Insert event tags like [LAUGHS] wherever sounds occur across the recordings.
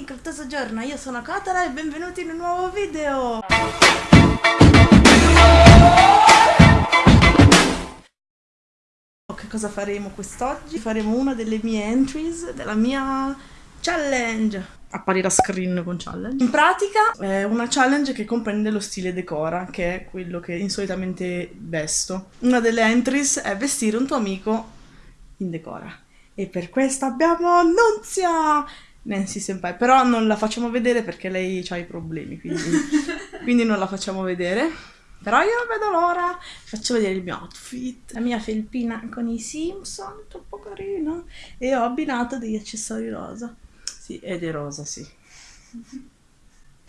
increptoso giorno, io sono Kotara e benvenuti in un nuovo video! Che cosa faremo quest'oggi? Faremo una delle mie entries della mia challenge apparirà screen con challenge. In pratica è una challenge che comprende lo stile decora, che è quello che insolitamente vesto. Una delle entries è vestire un tuo amico in decora. E per questo abbiamo Nunzia! Nancy Senpai, però non la facciamo vedere perché lei ha i problemi, quindi, [LAUGHS] quindi non la facciamo vedere. Però io non vedo l'ora. Faccio vedere il mio outfit, la mia felpina con i Simpson, troppo carina. E ho abbinato degli accessori rosa. Sì, ed è rosa, sì. [LAUGHS]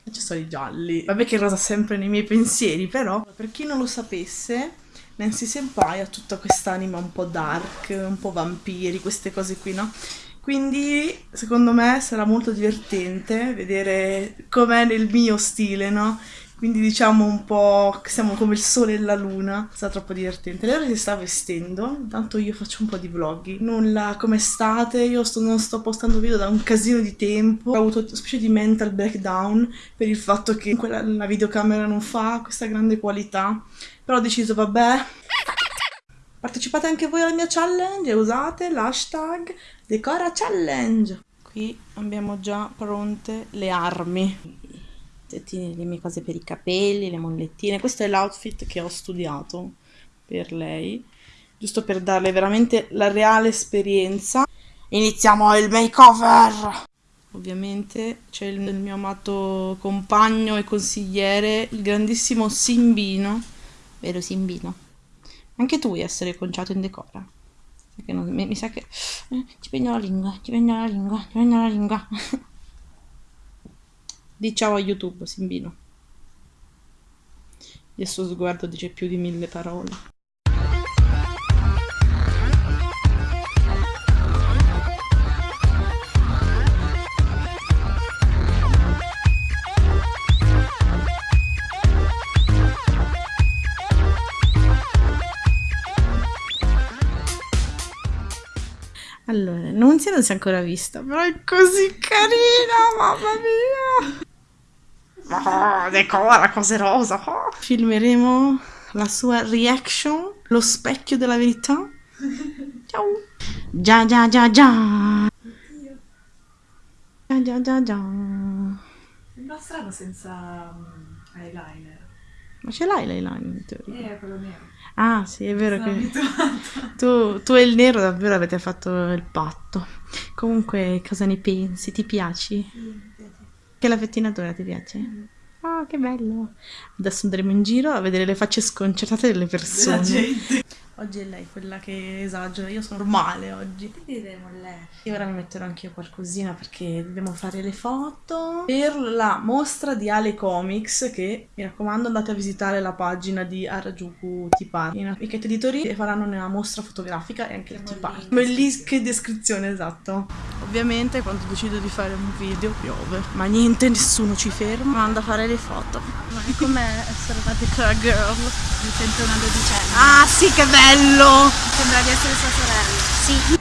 Accessori gialli. Vabbè che rosa sempre nei miei pensieri, però per chi non lo sapesse, Nancy Senpai ha tutta quest'anima un po' dark, un po' vampiri, queste cose qui, no? Quindi secondo me sarà molto divertente vedere com'è nel mio stile, no? Quindi diciamo un po' che siamo come il sole e la luna, sarà troppo divertente. Lei si sta vestendo, intanto io faccio un po' di vlog. Nulla, come state? Io sto, non sto postando video da un casino di tempo. Ho avuto una specie di mental breakdown per il fatto che quella, la videocamera non fa questa grande qualità. Però ho deciso, vabbè, partecipate anche voi alla mia challenge e usate l'hashtag Decora Challenge. Qui abbiamo già pronte le armi le mie cose per i capelli, le mollettine. Questo è l'outfit che ho studiato per lei, giusto per darle veramente la reale esperienza. Iniziamo il makeover! Ovviamente c'è il, il mio amato compagno e consigliere, il grandissimo Simbino. Vero Simbino? Anche tu vuoi essere conciato in decora? Non, mi, mi, sa che... Eh, ci prendo la lingua, ci prendo la lingua, ci prendo la lingua. [LAUGHS] Di ciao a YouTube, Simbino. Il suo sguardo dice più di mille parole. Allora, non si è ancora vista, però è così carina, mamma mia! Oh, decora cose rosa. Oh. Filmeremo la sua reaction, lo specchio della verità. Ciao. Già già già già. Già già già già. Sembra strano senza um, eyeliner. Ma ce l'hai l'eyeliner in teoria? Eh, quello nero. Ah, sì, è vero Sono che tu, tu, e il nero davvero avete fatto il patto. Comunque, cosa ne pensi? Ti piaci? Sì. Che la pettinatura ti piace? Mm. Oh, che bello! Adesso andremo in giro a vedere le facce sconcertate delle persone. Oggi è lei quella che esagera, io sono normale oggi. Vedremo lei. E ora mi metterò anche io qualcosina perché dobbiamo fare le foto per la mostra di Ale Comics che mi raccomando andate a visitare la pagina di Harajuku Tipar. In Amichette Editori faranno una mostra fotografica e anche il Tipar. Bellissima descrizione, esatto. Ovviamente quando decido di fare un video piove, ma niente, nessuno ci ferma, manda a fare le foto. Ma com'è essere una decor girl? Mi sento una dodicenne. Ah sì, che bello! Sembra di essere sua sorella. Sì.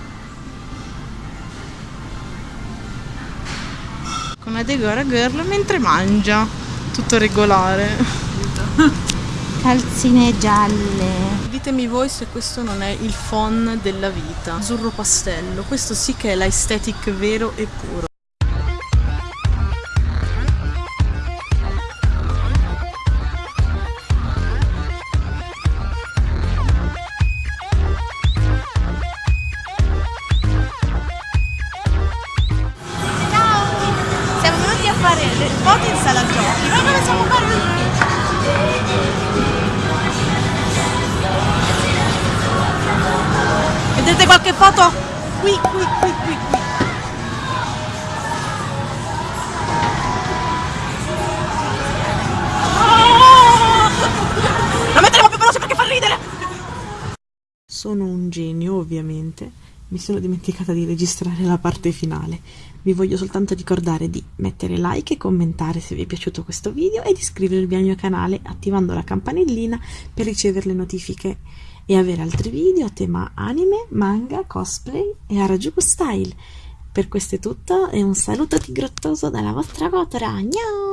Con una Degora Girl mentre mangia. Tutto regolare. [LAUGHS] Calzine gialle. Ditemi voi se questo non è il fon della vita. Azzurro pastello. Questo sì che è l'aesthetic vero e puro. Vedete qualche foto? Qui, qui, qui, qui, qui. La metteremo più veloce perché fa ridere! Sono un genio, ovviamente. Mi sono dimenticata di registrare la parte finale. Vi voglio soltanto ricordare di mettere like e commentare se vi è piaciuto questo video e di iscrivervi al mio canale attivando la campanellina per ricevere le notifiche e avere altri video a tema anime, manga, cosplay e Harajuku style. Per questo è tutto e un saluto tigrottoso dalla vostra Cotora. Ciao!